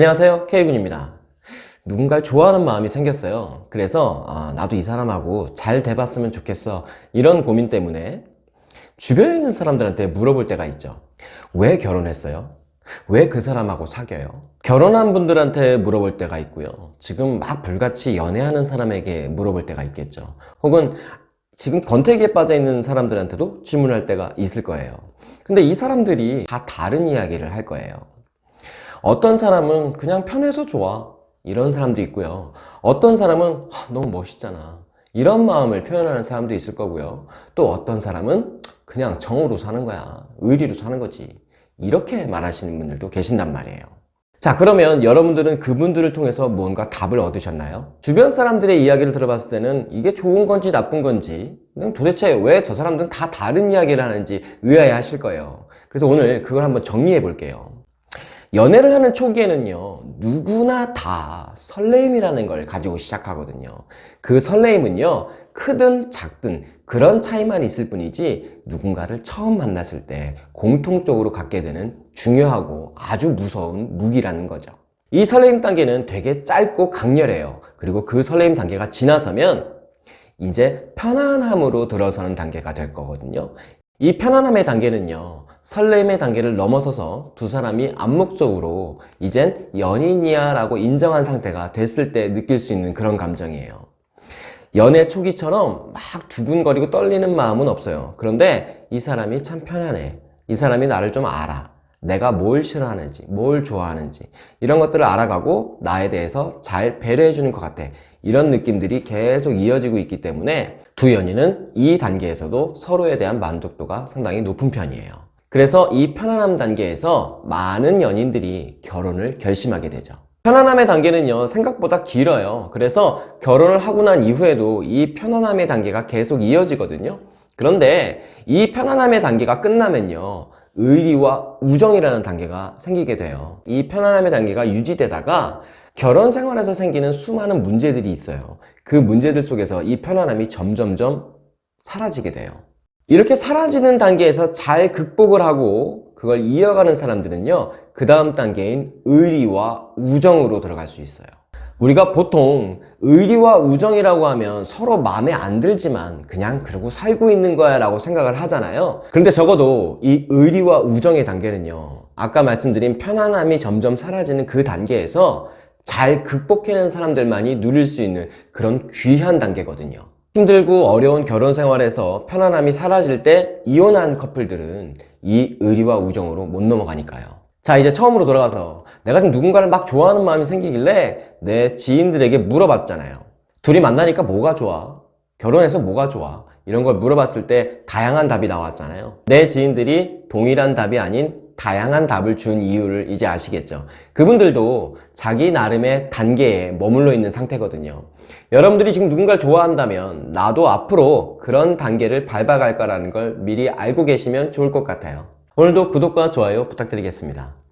안녕하세요. K군입니다. 누군가를 좋아하는 마음이 생겼어요. 그래서 아, 나도 이 사람하고 잘 돼봤으면 좋겠어. 이런 고민 때문에 주변에 있는 사람들한테 물어볼 때가 있죠. 왜 결혼했어요? 왜 그 사람하고 사겨요? 결혼한 분들한테 물어볼 때가 있고요. 지금 막 불같이 연애하는 사람에게 물어볼 때가 있겠죠. 혹은 지금 권태기에 빠져 있는 사람들한테도 질문할 때가 있을 거예요. 근데 이 사람들이 다 다른 이야기를 할 거예요 어떤 사람은 그냥 편해서 좋아. 이런 사람도 있고요. 어떤 사람은 너무 멋있잖아. 이런 마음을 표현하는 사람도 있을 거고요. 또 어떤 사람은 그냥 정으로 사는 거야. 의리로 사는 거지. 이렇게 말하시는 분들도 계신단 말이에요. 자 그러면 여러분들은 그분들을 통해서 무언가 답을 얻으셨나요? 주변 사람들의 이야기를 들어봤을 때는 이게 좋은 건지 나쁜 건지 도대체 왜 저 사람들은 다 다른 이야기를 하는지 의아해 하실 거예요. 그래서 오늘 그걸 한번 정리해 볼게요 연애를 하는 초기에는요 누구나 다 설레임이라는 걸 가지고 시작하거든요. 그 설레임은요 크든 작든 그런 차이만 있을 뿐이지 누군가를 처음 만났을 때 공통적으로 갖게 되는 중요하고 아주 무서운 무기라는 거죠. 이 설레임 단계는 되게 짧고 강렬해요. 그리고 그 설레임 단계가 지나서면 이제 편안함으로 들어서는 단계가 될 거거든요. 이 편안함의 단계는요 설렘의 단계를 넘어서서 두 사람이 암묵적으로 이젠 연인이야 라고 인정한 상태가 됐을 때 느낄 수 있는 그런 감정이에요. 연애 초기처럼 막 두근거리고 떨리는 마음은 없어요. 그런데 이 사람이 참 편안해. 이 사람이 나를 좀 알아. 내가 뭘 싫어하는지 뭘 좋아하는지 이런 것들을 알아가고 나에 대해서 잘 배려해 주는 것 같아. 이런 느낌들이 계속 이어지고 있기 때문에 두 연인은 이 단계에서도 서로에 대한 만족도가 상당히 높은 편이에요 그래서 이 편안함 단계에서 많은 연인들이 결혼을 결심하게 되죠. 편안함의 단계는요 생각보다 길어요. 그래서 결혼을 하고 난 이후에도 이 편안함의 단계가 계속 이어지거든요. 그런데 이 편안함의 단계가 끝나면요 의리와 우정이라는 단계가 생기게 돼요. 이 편안함의 단계가 유지되다가 결혼 생활에서 생기는 수많은 문제들이 있어요. 그 문제들 속에서 이 편안함이 점점점 사라지게 돼요 이렇게 사라지는 단계에서 잘 극복을 하고 그걸 이어가는 사람들은요 그 다음 단계인 의리와 우정으로 들어갈 수 있어요. 우리가 보통 의리와 우정이라고 하면 서로 마음에 안 들지만 그냥 그러고 살고 있는 거야 라고 생각을 하잖아요. 그런데 적어도 이 의리와 우정의 단계는요 아까 말씀드린 편안함이 점점 사라지는 그 단계에서 잘 극복해낸 사람들만이 누릴 수 있는 그런 귀한 단계거든요 힘들고 어려운 결혼 생활에서 편안함이 사라질 때 이혼한 커플들은 이 의리와 우정으로 못 넘어가니까요 자 이제 처음으로 돌아가서 내가 지금 누군가를 막 좋아하는 마음이 생기길래 내 지인들에게 물어봤잖아요 둘이 만나니까 뭐가 좋아? 결혼해서 뭐가 좋아? 이런 걸 물어봤을 때 다양한 답이 나왔잖아요 내 지인들이 동일한 답이 아닌 다양한 답을 준 이유를 이제 아시겠죠? 그분들도 자기 나름의 단계에 머물러 있는 상태거든요. 여러분들이 지금 누군가를 좋아한다면 나도 앞으로 그런 단계를 밟아갈 거라는 걸 미리 알고 계시면 좋을 것 같아요. 오늘도 구독과 좋아요 부탁드리겠습니다.